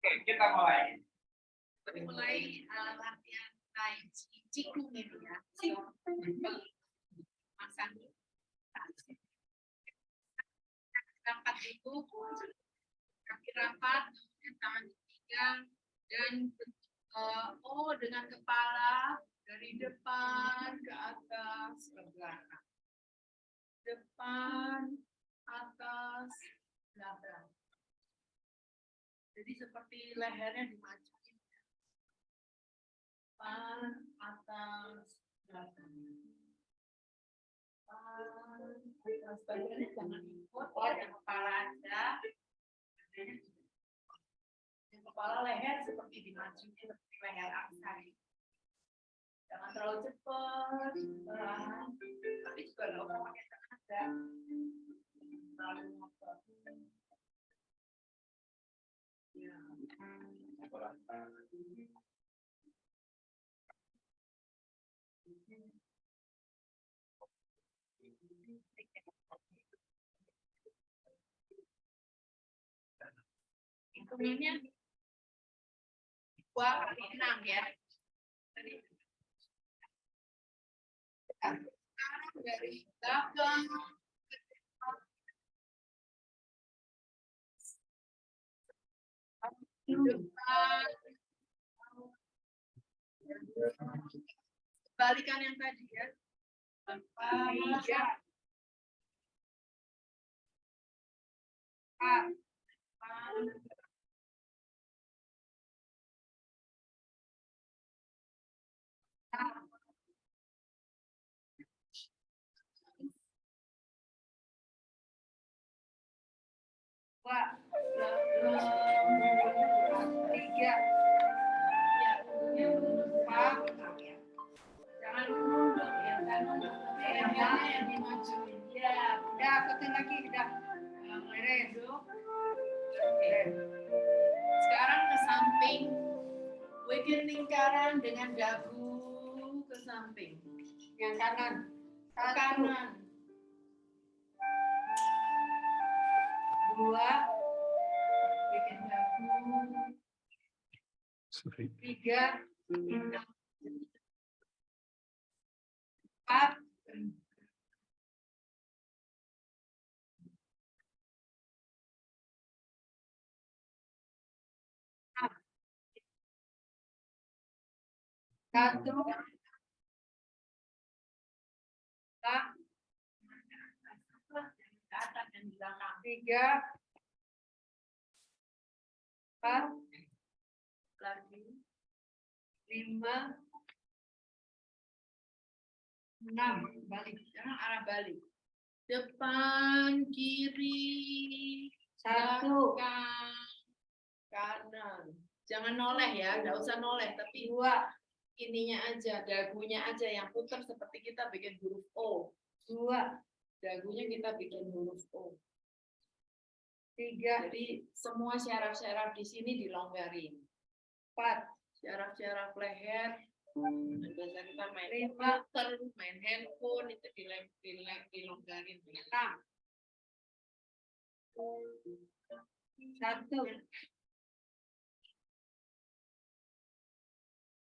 Oke, kita mulai. Mulai uh, latihan Qigong ini ya. Mas Andi. Rapat itu kaki rapat, tangan ketiga dan uh, oh dengan kepala dari depan ke atas ke belakang. Depan, atas, belakang. Jadi seperti lehernya dimajuin. Belakang. Depan, atas, ikut ya, kepala aja. Kepala leher seperti dimajuin seperti leher aksari. Jangan terlalu cepat. Tapi juga nggak pakai tenaga. Terlalu ngotot. Hitungannya dua kali enam ya. Sekarang dari ke balikan yang tadi ya. Depan Tiga. Tiga ya yang empat jangan nunduk ya jangan nunduk yang yang dimajuin ya Udah, ikutin lagi, udah. Beres. Oke. sekarang ke samping bikin lingkaran dengan dagu ke samping Yang kanan. ke kanan Dua, tiga, empat, satu, tiga, empat, lagi. Lima, enam, balik. sekarang arah balik. Depan kiri Satu, belakang, kanan. Jangan noleh ya nggak usah noleh tapi dua, ininya aja dagunya aja yang putar seperti kita bikin huruf O. Dua, dagunya kita bikin huruf O. Tiga, jadi semua syaraf-syaraf di sini dilonggarin empat, syaraf-syaraf leher. Biasa kita main komputer main handphone itu dilem, dilem, dilonggarin enam, satu,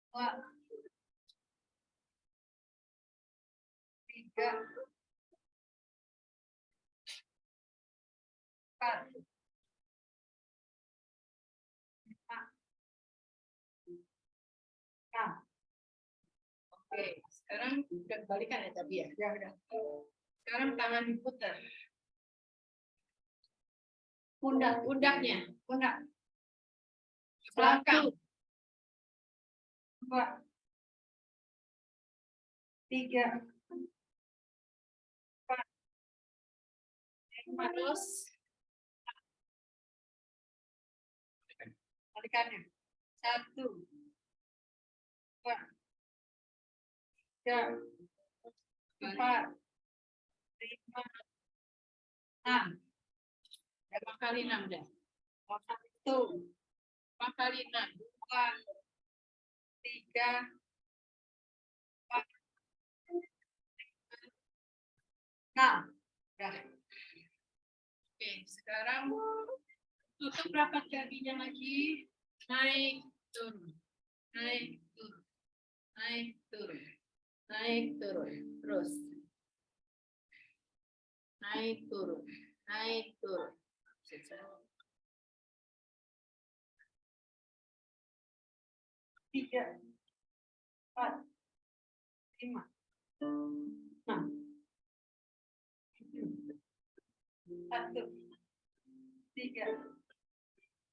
dua, tiga, empat, oke sekarang udah balikan ya tapi ya. Ya udah. sekarang tangan diputar. Pundak, pundaknya. Pundak, belakang. Dua, tiga, empat, lima, terus. Balikannya. Satu, dua, tiga, empat, lima, enam, berapa kali enam dah? Satu, berapa kali enam? Dua, tiga, empat, enam. Dah. Oke, sekarang tutup rapat kakinya lagi. naik turun. Naik turun. Naik turun naik turun terus. Naik turun naik turun. Tiga empat lima. Enam. Satu. Tiga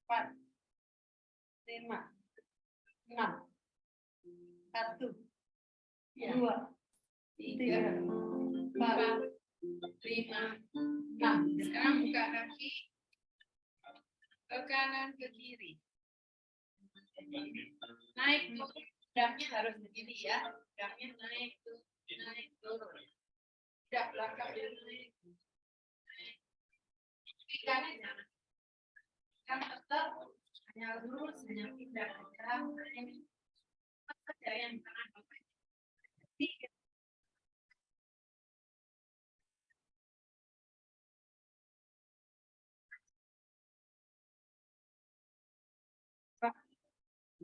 empat lima. Enam. Satu dua tiga empat lima enam. Sekarang buka kaki. Ke kanan ke kiri. Naik turun. Pedangnya harus begini ya. Pedangnya naik turun naik turun. Tidak belakang dia naik. Kanan jangan kan tetap hanya lurus hanya pindah pindah saja yang tangan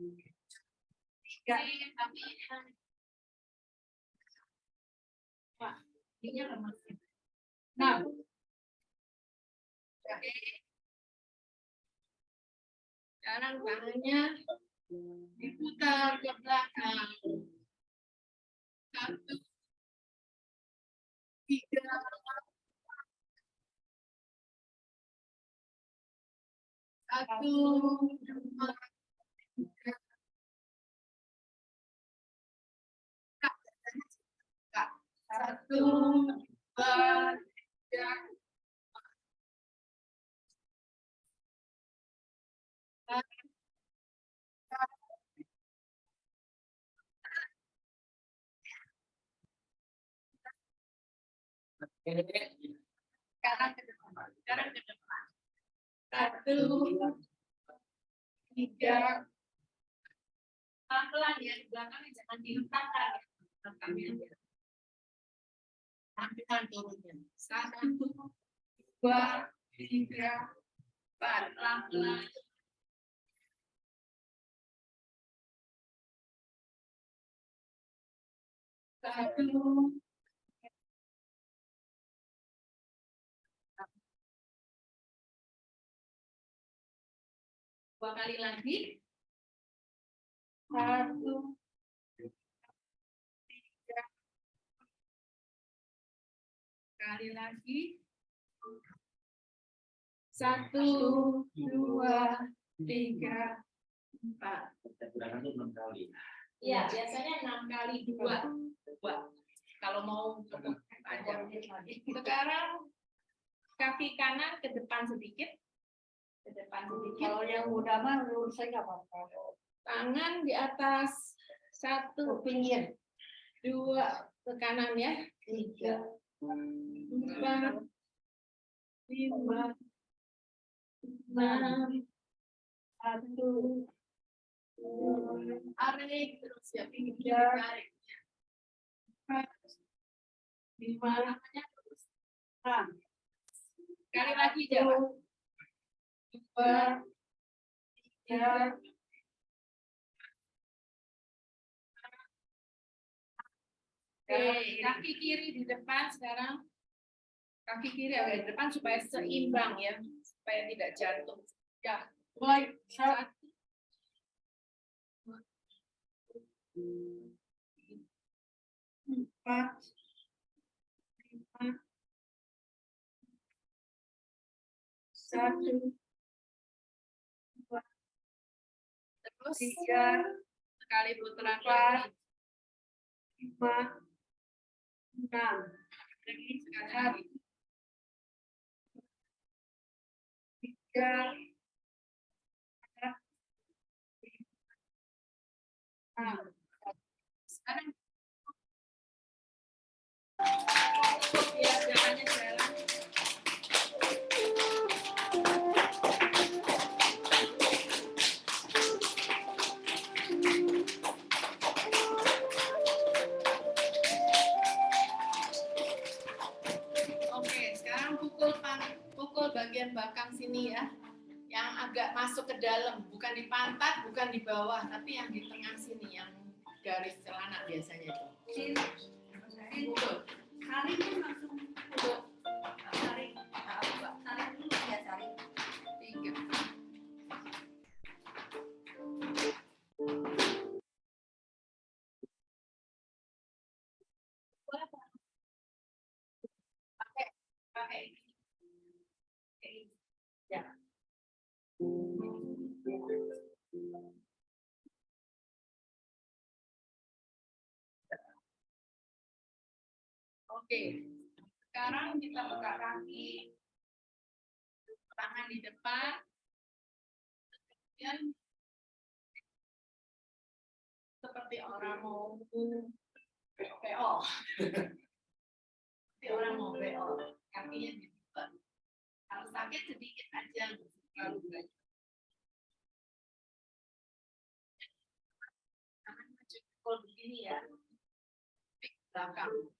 tiga. Oke. Sekarang tangannya diputar ke belakang. Satu, tiga, satu, dua, Satu, dua, tiga, Sekarang ke depan. Sekarang ke depan. Satu, tiga, pelan-pelan ya di belakangnya jangan diletakkan. Belakangnya. Tampilkan turunnya. Satu, dua, tiga, empat. Pelan-pelan. Satu, dua kali lagi. Satu, kali lagi. Satu, dua, tiga, empat. Itu enam kali. Iya, biasanya enam kali dua. Dua. Kalau mau panjang. Sekarang kaki kanan ke depan sedikit. Ke depan sedikit. Kalau yang muda mah menurut saya nggak apa-apa. Tangan di atas satu, Pinggir. dua ke kanan ya. Tiga. Empat, lima, enam, satu, tarik terus ya pinggir. Empat, lima, terus. Enam. Sekali lagi jalan. Dua, tiga, Oke, kaki kiri di depan sekarang. Kaki kiri agak di depan supaya seimbang ya, supaya tidak jatuh. Ya, mulai. satu. Empat, lima, satu, dua, terus tiga, sekali putaran lagi. lima, enam, lagi. Tiga. Sekarang jalannya bagian belakang sini ya. Yang agak masuk ke dalam, bukan di pantat, bukan di bawah, tapi yang di tengah sini, yang garis celana biasanya itu. Oke, sekarang kita buka kaki, tangan di depan, kemudian seperti orang mau PO, seperti orang mau PO, kakinya di depan. Kalau sakit sedikit aja, terlalu banyak. Tangan maju begini ya, belakang.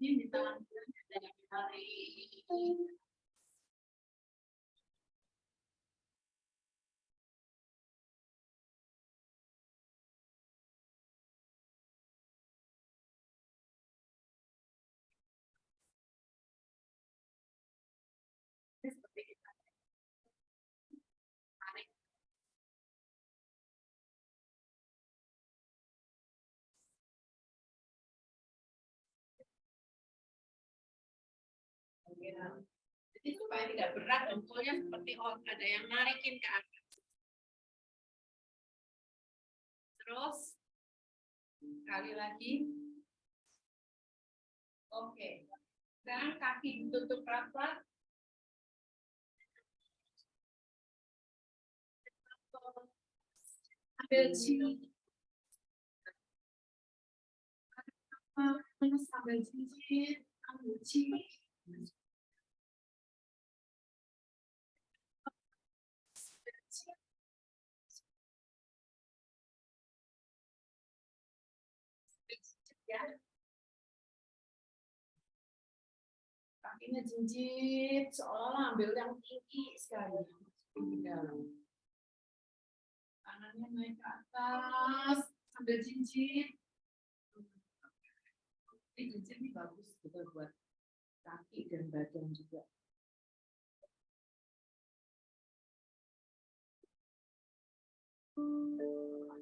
Ini di tangan Jadi supaya tidak berat, dengkulnya seperti oh, ada yang narikin ke atas. Terus, sekali lagi. Oke. Sekarang kaki ditutup rapat. Ambil sini. Sambil cincin, ambil cincin. Kakinya jinjit, seolah ambil yang tinggi sekali. Dalam. Tangannya naik ke atas, sambil jinjit. Ini jinjit ini bagus juga buat kaki dan badan juga. Jadi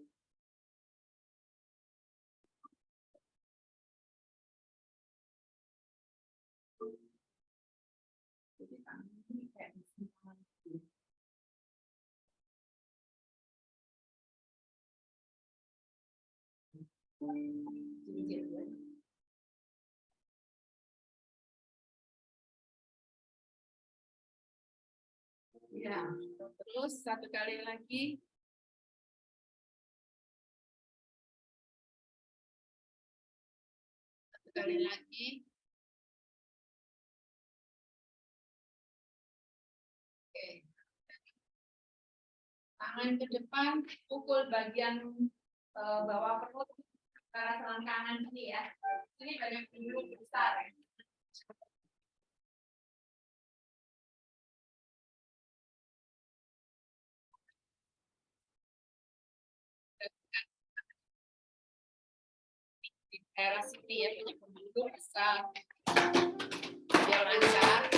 Ya. Terus satu kali lagi. Satu kali lagi. Oke. Tangan ke depan, pukul bagian eh, bawah perut antara selangkangan ini ya. Ini banyak bulu besar. ya. daerah sini ya punya pembuluh besar biar lancar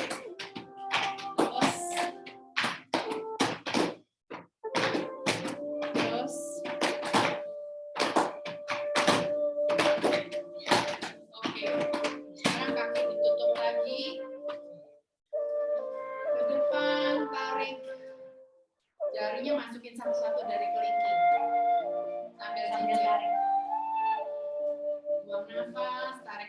jarinya masukin satu-satu dari kelingking sambil Sambil tarik. buang nafas, tarik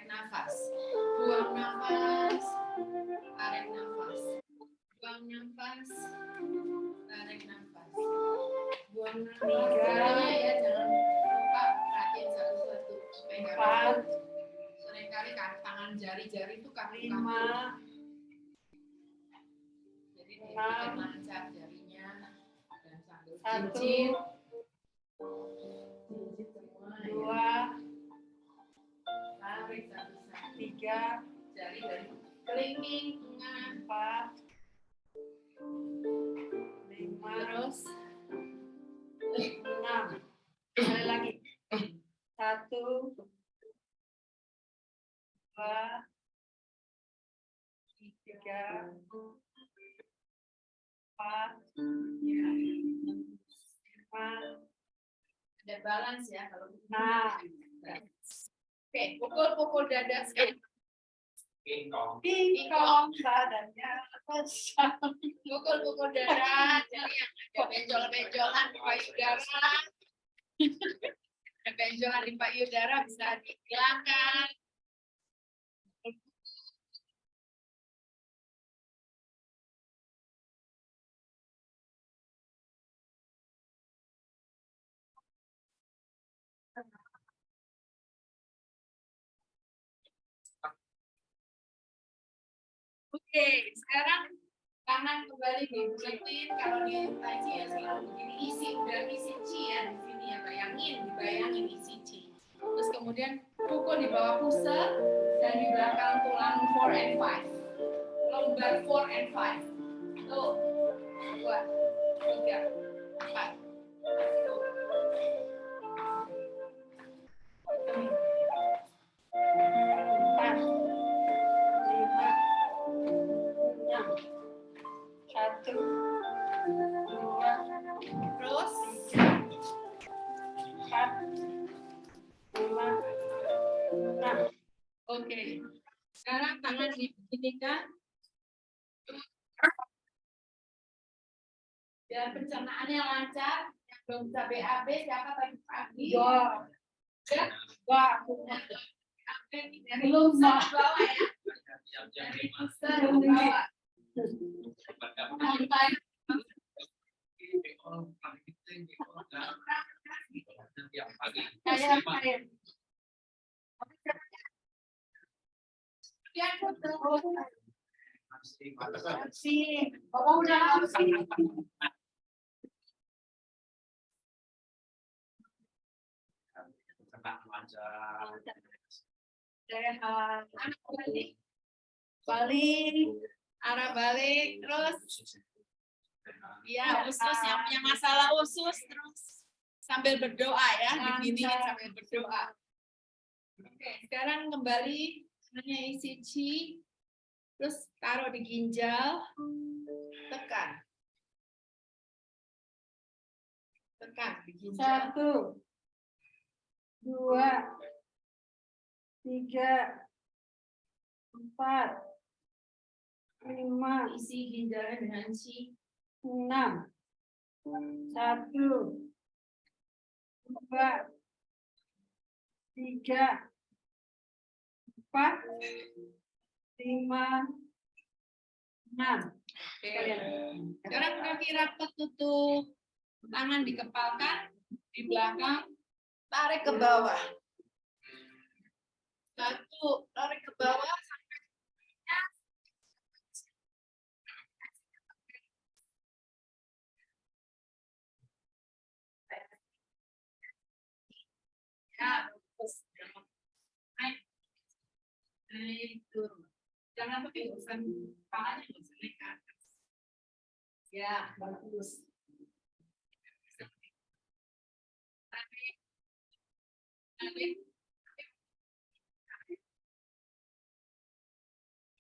Jadi balance ya kalau Nah. oke pukul-pukul dada sekali. Tingkong badannya. Pukul-pukul dada jadi yang ada benjol-benjolan di payudara ada benjolan di payudara bisa dihilangkan Oke, sekarang tangan kembali dibuletin. Kalau di taji ya selalu begini isi udah isi ci ya di sini ya bayangin, dibayangin isi ci. Terus kemudian pukul di bawah pusat dan di belakang tulang 4 and 5. Lombar 4 and 5. Tuh, dua, tiga. Empat, Oke. Sekarang tangan dibeginikan. Biar pencernaannya lancar. Yang belum bisa BAB siapa pagi-pagi? Dua, Ya. dari Belum, bawah ya. Dari pusat ke bawah. Sampai kayak kayak harus sih. Sehat. Anak balik. Balik. Arah balik. Terus ya usus yang punya masalah usus terus sambil berdoa ya diginiin sambil berdoa. Oke, sekarang kembali hanya isi ci, terus taruh di ginjal, tekan, tekan di ginjal. Satu, dua, tiga, empat, lima, Isi ginjalnya dengan ci, enam, satu, dua, tiga, empat, lima, enam. Kalian. Sekarang kaki rapat tutup, tangan dikepalkan di belakang, tarik ke bawah. Satu, tarik ke bawah sampai Ya, terus naik, turun. Jangan pakai urusan kepalanya, usah naik ke atas. Ya, bagus. Tarik. Tarik.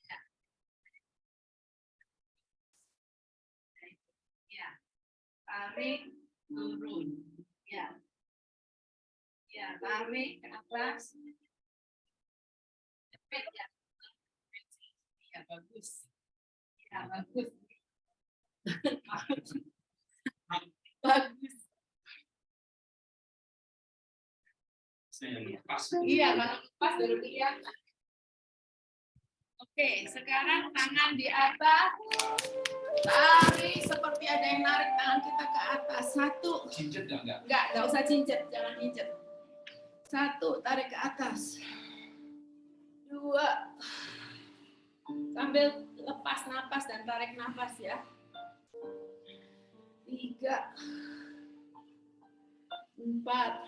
Ya. Ya. Turun. Ya. Ya, tarik ke atas. Cepet ya. Ya, bagus. Ya, bagus. bagus. Iya, kalau lepas baru kelihatan. Oke, sekarang tangan di atas. Tarik seperti ada yang narik tangan kita ke atas. Satu, Cincet nggak nggak? enggak, enggak usah cincet, jangan cincet. Satu, tarik ke atas. Dua, sambil lepas napas dan tarik napas ya. Tiga, empat,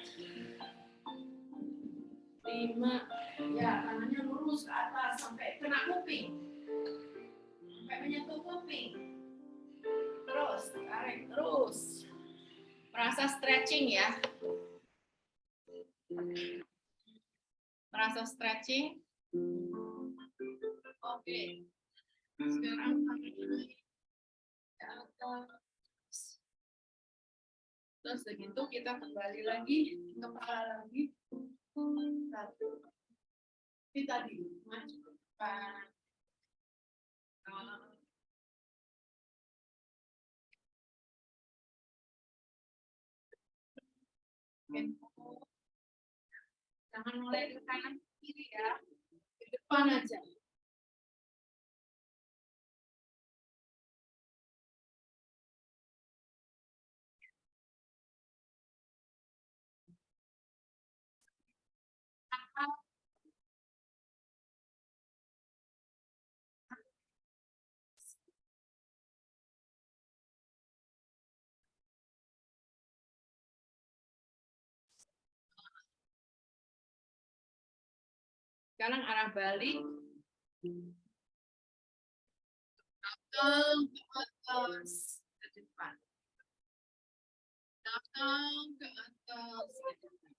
lima. Ya, tangannya lurus ke atas sampai kena kuping. Sampai menyentuh kuping. Terus, tarik terus. Merasa stretching ya. Merasa stretching. Oke. Sekarang. Terus begitu kita kembali lagi kepala lagi. Satu. Kita di. Jangan mulai ke kanan kiri ya. Ke depan Sekarang arah balik. Ke atas ke depan. Belakang ke atas ke depan.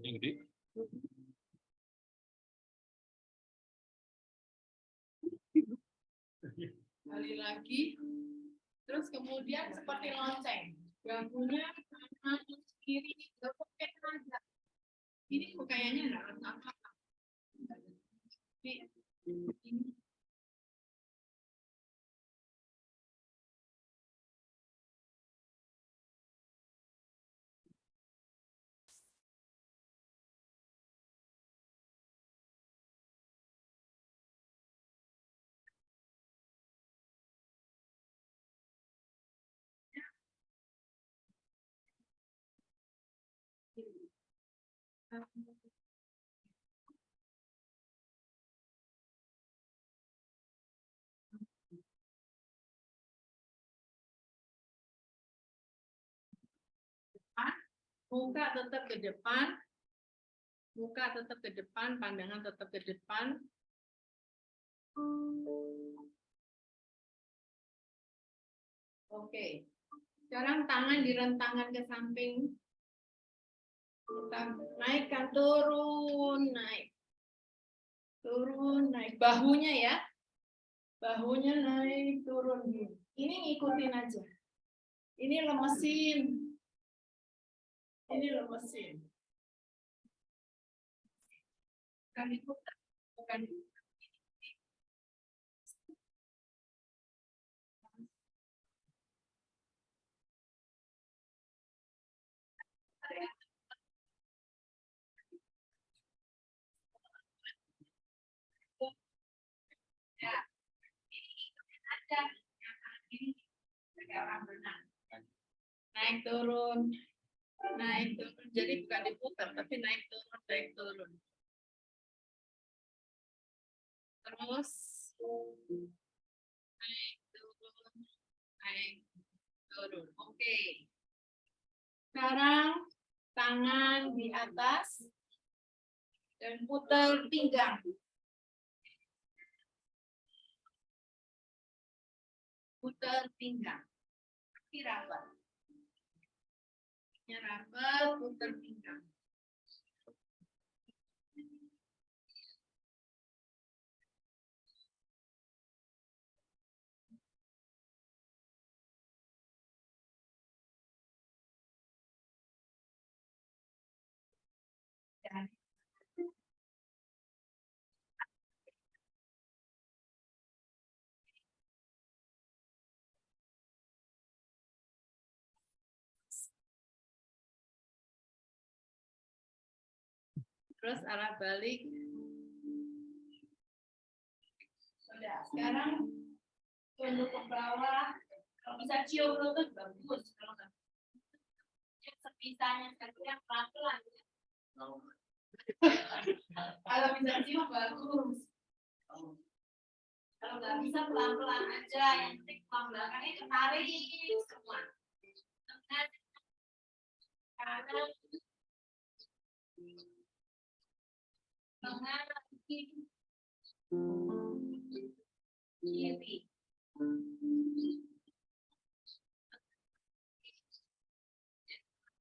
Yang gede. Kali lagi. Terus kemudian seperti lonceng. Bahunya kanan kiri gepek aja. Ini kok kayaknya nggak apa-apa. Ini, muka tetap ke depan, muka tetap ke depan, pandangan tetap ke depan. Oke, sekarang tangan direntangkan ke samping. Naikkan, turun, naik. Turun, naik. Bahunya ya. Bahunya naik, turun. Ini ngikutin aja. Ini lemesin. Ini lemesin. Bukan diputar, bukan diputar. Ya, ini Yang kanan kiri, kayak orang berenang. Naik turun, naik turun. Jadi bukan diputar tapi naik turun naik turun. Terus naik turun naik turun. Oke. Sekarang tangan di atas dan putar pinggang putar pinggang kaki rapat rapat, putar pinggang. Terus arah balik. Sudah, sekarang tunduk ke bawah. Kalau bisa cium lutut bagus. Kalau nggak sepisahnya, yang pelan-pelan. Kalau bisa cium bagus. Kalau nggak bisa pelan-pelan aja, yang penting tulang belakangnya ketarik semua. Tengah, kanan, kiri.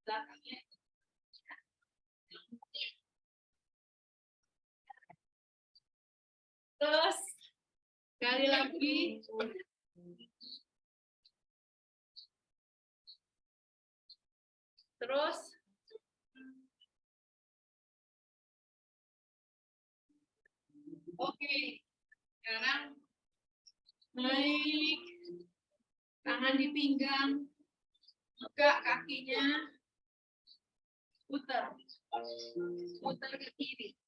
Belakangnya Terus sekali lagi. Terus Oke. Sekarang naik tangan di pinggang, buka kakinya, putar, putar ke kiri.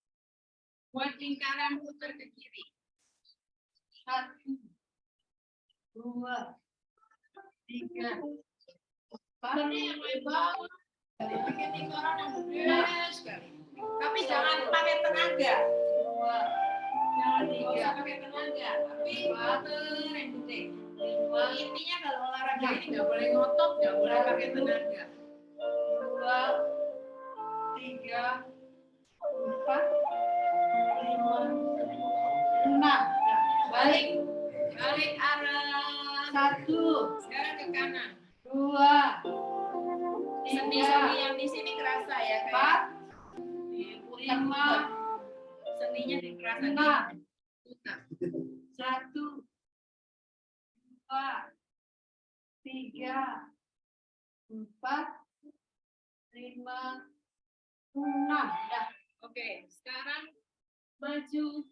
Buat lingkaran putar ke kiri. Satu, dua, tiga. Ini yang lebar. Bikin lingkaran yang sekali. Tapi jangan pakai tenaga. Jangan tiga. pakai tenaga. Tapi putar yang. Intinya kalau olahraga ini nggak boleh ngotot, nggak boleh pakai tenaga. Dua, tiga, empat, lima, enam. Balik, balik arah. Satu. Sekarang ke kanan. Dua. Sendi-sendi yang di sini kerasa ya kayak lima. Sendinya dikerasa enam. Satu. Dua. Tiga. Empat. Lima. Enam. Dah. Oke, sekarang maju.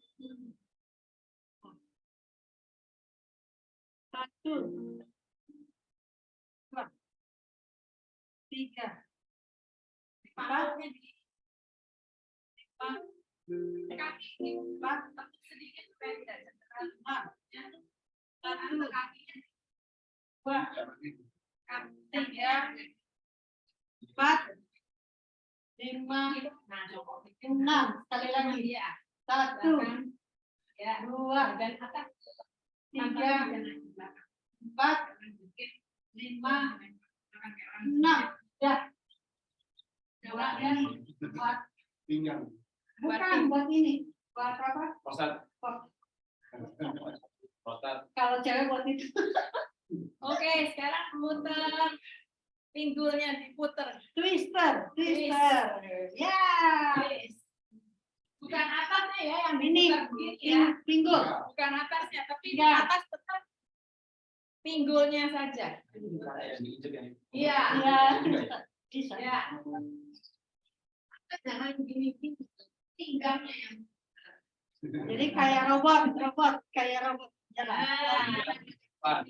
Satu. Dua. Tiga. Empat. Lima. Kaki sedikit pendek. Enam. Satu. Dua. Tiga. Empat. Lima. Enam. Sekali lagi. Satu. Dua. Tiga. Empat. Lima. Enam. Ya. Ya. Buat pinggang bukan buat ini. Buat apa? prostat Pos- prostat Kalau cewek buat itu. Oke, sekarang putar pinggulnya diputer. Twister, twister. Ya. Bukan atasnya ya yang Ini, ya. pinggul. Bukan atasnya, tapi di Ya. atas tetap pinggulnya saja. yang diinjek yang Iya. Ya, juga ya? bisa. Ya. Jangan gini gini. Pinggangnya yang Jadi kayak robot, robot, kayak robot. Jalan. Nah, depan.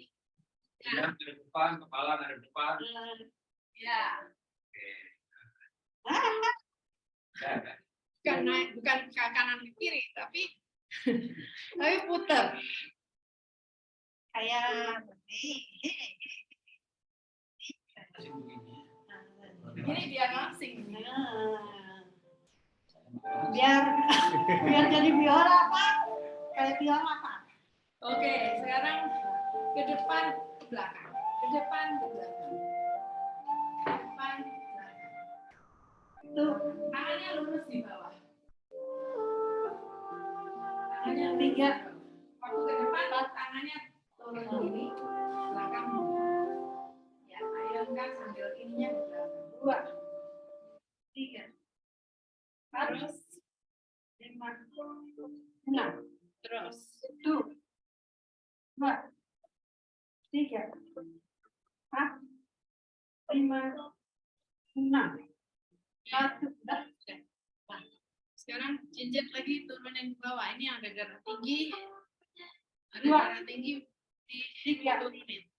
Ya dari depan kepala dari depan. Ya. oke. Ah, ya kan? bukan naik bukan ke kanan ke kiri tapi tapi putar kayak Masih begini. ini biar langsing Nah, biar biar jadi biola apa? Kayak biola apa? oke sekarang ke depan ke belakang ke depan ke belakang ke depan ke belakang Tuh, tangannya lurus di bawah tangannya Tiga. waktu ke depan tangannya turun bawah ini ada darah tinggi. Ada Dua. darah tinggi. Di tiga, turunin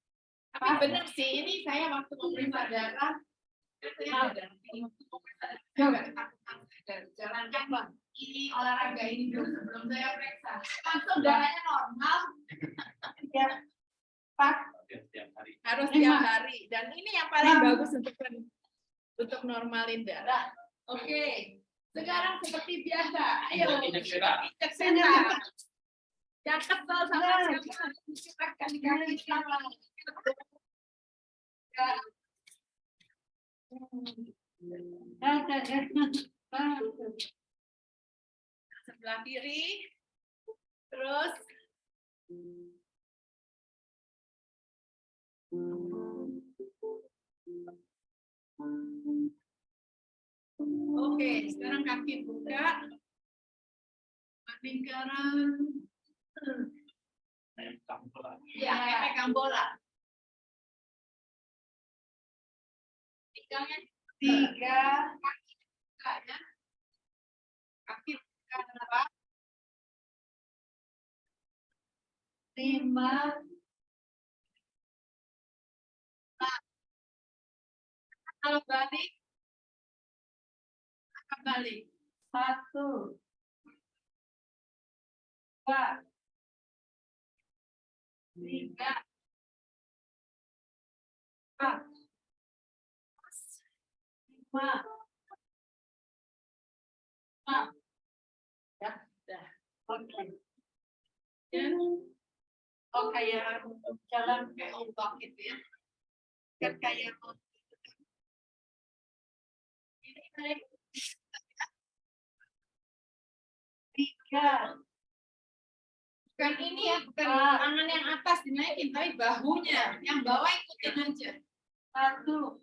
tapi benar sih ini saya waktu memeriksa darah saya ada darah tinggi. Waktu memeriksa darah saya nggak ketakutan. Dan jalan bang ini olahraga ini dulu sebelum saya periksa. Langsung darahnya normal. Setiap hari. Harus tiap hari. Dan ini yang paling bagus untuk untuk normalin darah. Oke Sekarang seperti biasa. Ayo. Setan. Jangan kesel sama siapa. Silakan kaki kanan. Ya. Sebelah kiri. Terus. Oke, sekarang kaki buka. Lingkaran. Ya, kayak pegang bola. Pegangnya tiga, kaki buka ya. Kaki buka berapa? Lima. Nah. Kalau balik, balik. Satu. Dua. Tiga. Empat. Lima. Enam. Ya, sudah. Oke. Ya. Oh, kayak jalan kayak ombak gitu ya. Kan kayak ini naik. Tiga. Bukan ini ya, bukan tangan yang atas dinaikin, tapi bahunya. Yang bawah ikutin aja. Satu.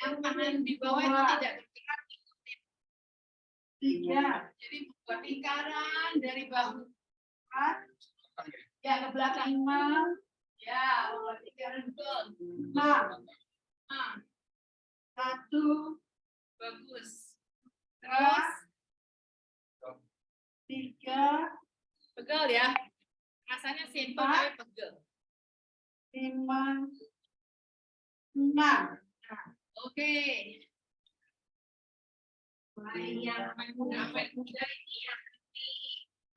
Yang kanan di bawah itu tidak bergerak. ikutin. Tiga. Jadi membuat lingkaran dari bahu. Empat. Ya, ke belakang. Lima. Ya, membuat lingkaran betul. Enam. Enam. Satu. Bagus. Terus. Tiga. Pegel ya. Rasanya simpel tapi pegel. Lima. Enam. Nah, Oke. Mulai yang muda muda ini yang di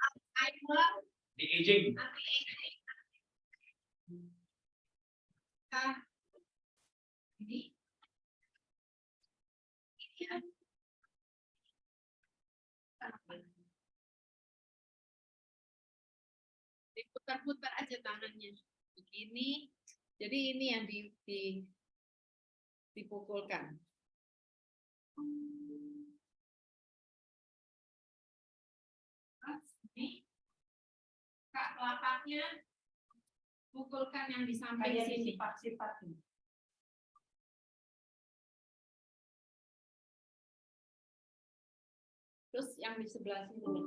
Alzheimer, Di aging. anti aging. Nah, ini. Ini ya. Diputar-putar aja tangannya. Begini. Jadi ini yang di, di dipukulkan. Kak telapaknya pukulkan yang di samping sini. Sifat-sifat Terus yang di sebelah sini.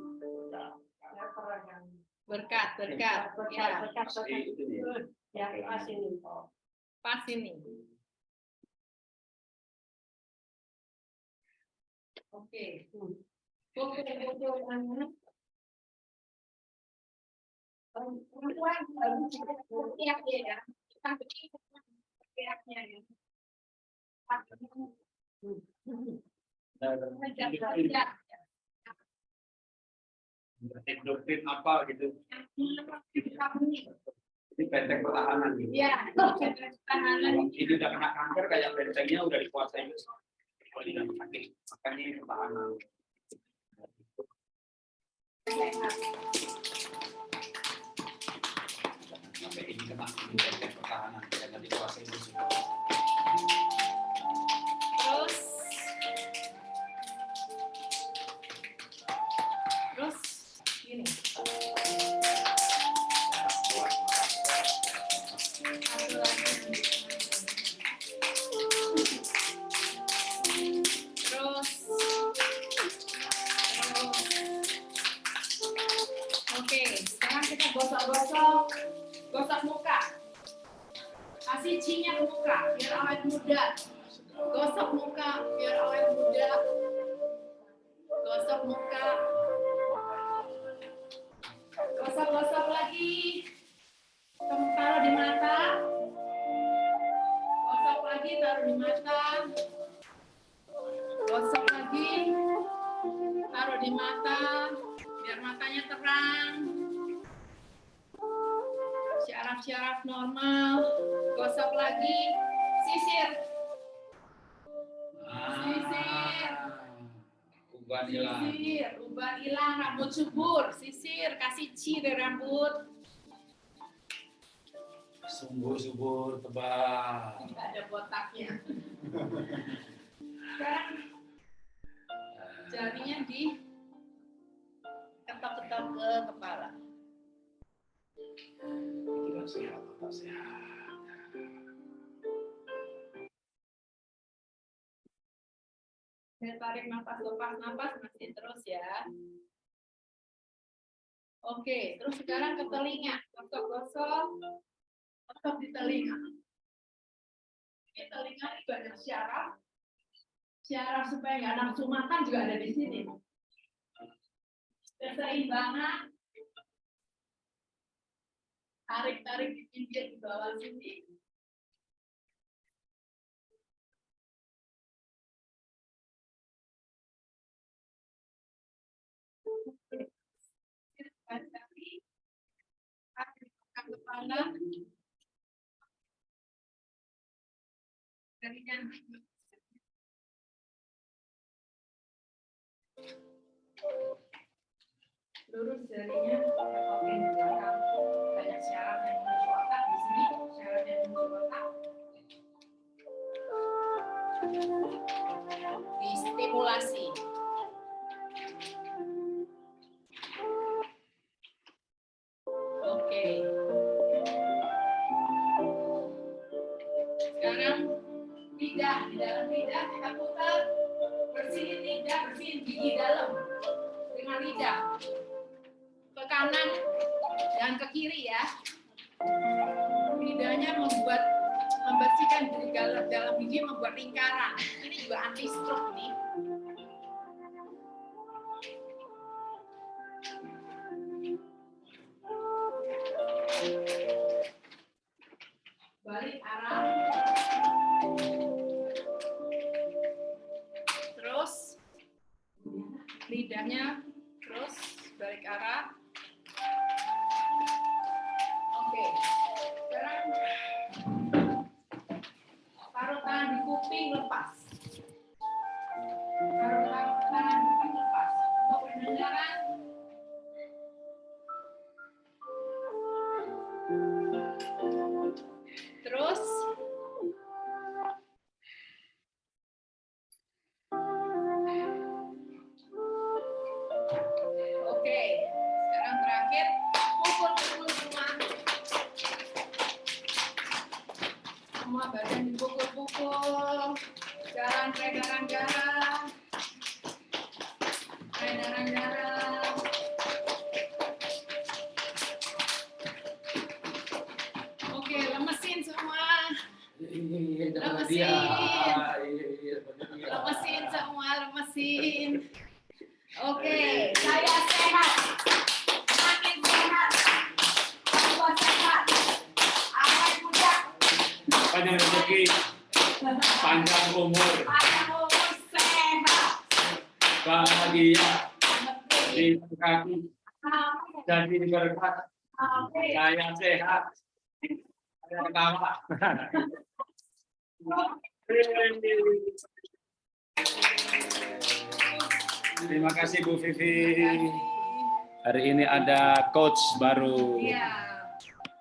Berkat, berkat. Ya, Ya, pas ini. pas ini. Oke. Oke. Perempuan harus siap ya. Kita ya. Doktrin apa gitu. Ini benteng pertahanan gitu. Ya, tahanan. Kalau ini udah kena kanker kayak bentengnya udah dikuasai. Kalau tidak sakit, makanya ini pertahanan. Sampai ini kena benteng pertahanan, jangan dikuasai musuh. Tarik nafas, lepas nafas, masih terus ya. Oke, terus sekarang ke telinga. Gosok-gosok. Gosok di telinga. Ini telinga ini banyak syaraf. Syaraf supaya nggak nafsu makan juga ada di sini. Keseimbangan. Tarik-tarik di pinggir di bawah sini. Jarinya lurus jarinya lewatin ke belakang. Banyak syarat yang menuju otak di sini, syarat yang menuju otak. Distimulasi. Amin. jadi berkat. Saya sehat. Saya ketawa. Terima kasih Bu Vivi. Hari ini ada coach baru. Iya,